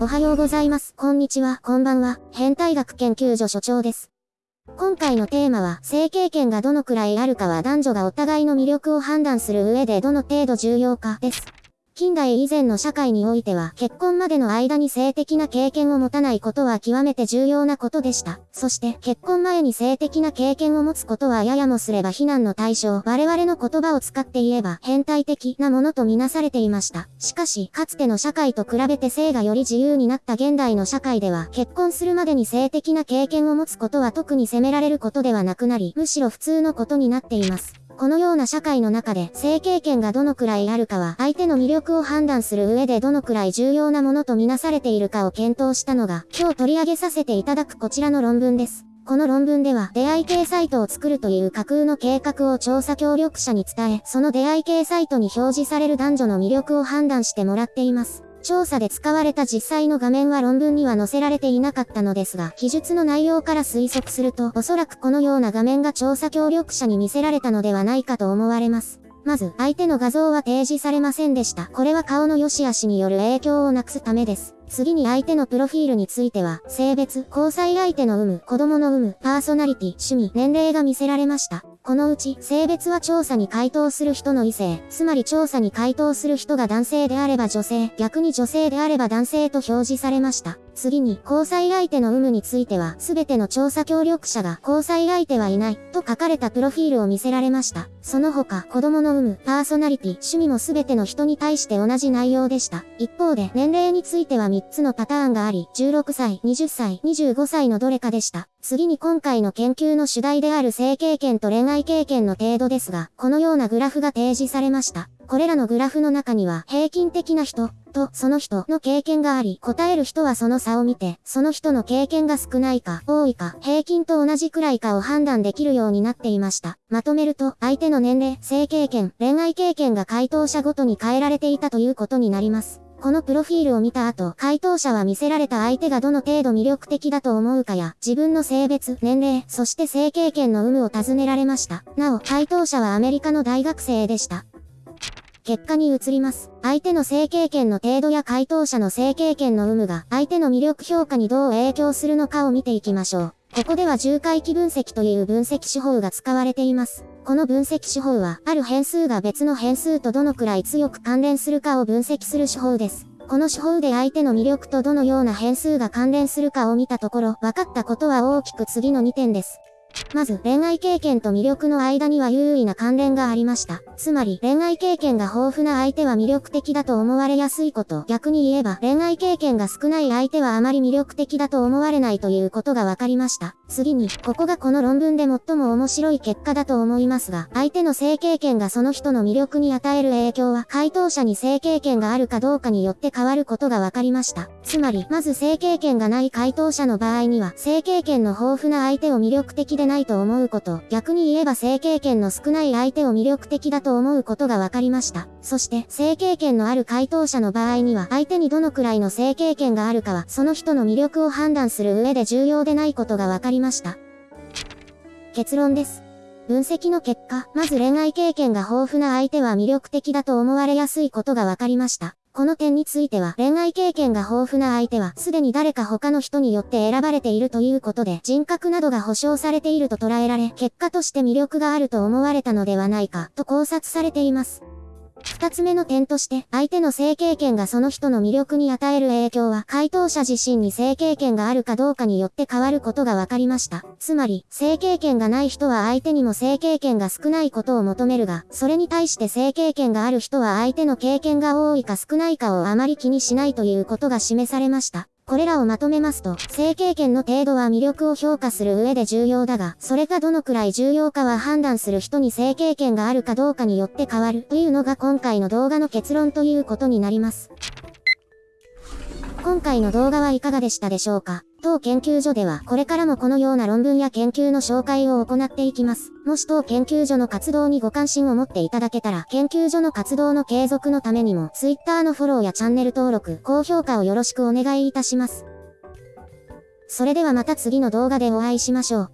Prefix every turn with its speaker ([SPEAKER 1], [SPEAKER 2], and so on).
[SPEAKER 1] おはようございます。こんにちは、こんばんは。変態学研究所所長です。今回のテーマは、性経験がどのくらいあるかは男女がお互いの魅力を判断する上でどの程度重要かです。近代以前の社会においては、結婚までの間に性的な経験を持たないことは極めて重要なことでした。そして、結婚前に性的な経験を持つことはややもすれば非難の対象。我々の言葉を使って言えば、変態的なものとみなされていました。しかし、かつての社会と比べて性がより自由になった現代の社会では、結婚するまでに性的な経験を持つことは特に責められることではなくなり、むしろ普通のことになっています。このような社会の中で性経験がどのくらいあるかは相手の魅力を判断する上でどのくらい重要なものとみなされているかを検討したのが今日取り上げさせていただくこちらの論文です。この論文では出会い系サイトを作るという架空の計画を調査協力者に伝え、その出会い系サイトに表示される男女の魅力を判断してもらっています。調査で使われた実際の画面は論文には載せられていなかったのですが、記述の内容から推測すると、おそらくこのような画面が調査協力者に見せられたのではないかと思われます。まず、相手の画像は提示されませんでした。これは顔の良し悪しによる影響をなくすためです。次に相手のプロフィールについては、性別、交際相手の有無、子供の有無、パーソナリティ、趣味、年齢が見せられました。このうち、性別は調査に回答する人の異性、つまり調査に回答する人が男性であれば女性、逆に女性であれば男性と表示されました。次に、交際相手の有無については、すべての調査協力者が交際相手はいない、と書かれたプロフィールを見せられました。その他、子供の有無、パーソナリティ、趣味もすべての人に対して同じ内容でした。一方で、年齢については3つのパターンがあり、16歳、20歳、25歳のどれかでした。次に今回の研究の主題である性経験と恋愛経験の程度ですが、このようなグラフが提示されました。これらのグラフの中には、平均的な人、と、その人の経験があり、答える人はその差を見て、その人の経験が少ないか、多いか、平均と同じくらいかを判断できるようになっていました。まとめると、相手の年齢、性経験、恋愛経験が回答者ごとに変えられていたということになります。このプロフィールを見た後、回答者は見せられた相手がどの程度魅力的だと思うかや、自分の性別、年齢、そして性経験の有無を尋ねられました。なお、回答者はアメリカの大学生でした。結果に移ります。相手の性経験の程度や回答者の性経験の有無が相手の魅力評価にどう影響するのかを見ていきましょう。ここでは重回帰分析という分析手法が使われています。この分析手法は、ある変数が別の変数とどのくらい強く関連するかを分析する手法です。この手法で相手の魅力とどのような変数が関連するかを見たところ、分かったことは大きく次の2点です。まず、恋愛経験と魅力の間には優位な関連がありました。つまり、恋愛経験が豊富な相手は魅力的だと思われやすいこと。逆に言えば、恋愛経験が少ない相手はあまり魅力的だと思われないということが分かりました。次に、ここがこの論文で最も面白い結果だと思いますが、相手の性経験がその人の魅力に与える影響は、回答者に性経験があるかどうかによって変わることが分かりました。つまり、まず性経験がない回答者の場合には、性経験の豊富な相手を魅力的でないと思うこと、逆に言えば性経験の少ない相手を魅力的だと思うことが分かりました。そして、性経験のある回答者の場合には、相手にどのくらいの性経験があるかは、その人の魅力を判断する上で重要でないことが分かりました。結論です。分析の結果、まず恋愛経験が豊富な相手は魅力的だと思われやすいことが分かりました。この点については、恋愛経験が豊富な相手は、すでに誰か他の人によって選ばれているということで、人格などが保障されていると捉えられ、結果として魅力があると思われたのではないか、と考察されています。二つ目の点として、相手の性経験がその人の魅力に与える影響は、回答者自身に性経験があるかどうかによって変わることが分かりました。つまり、性経験がない人は相手にも性経験が少ないことを求めるが、それに対して性経験がある人は相手の経験が多いか少ないかをあまり気にしないということが示されました。これらをまとめますと、性経験の程度は魅力を評価する上で重要だが、それがどのくらい重要かは判断する人に性経験があるかどうかによって変わるというのが今回の動画の結論ということになります。今回の動画はいかがでしたでしょうか？当研究所ではこれからもこのような論文や研究の紹介を行っていきます。もし当研究所の活動にご関心を持っていただけたら、研究所の活動の継続のためにも、Twitter のフォローやチャンネル登録、高評価をよろしくお願いいたします。それではまた次の動画でお会いしましょう。